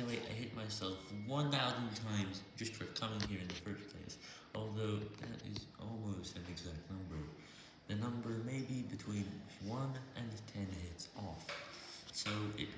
the way, I hit myself 1,000 times just for coming here in the first place, although that is almost an exact number. The number may be between 1 and 10 hits off, so it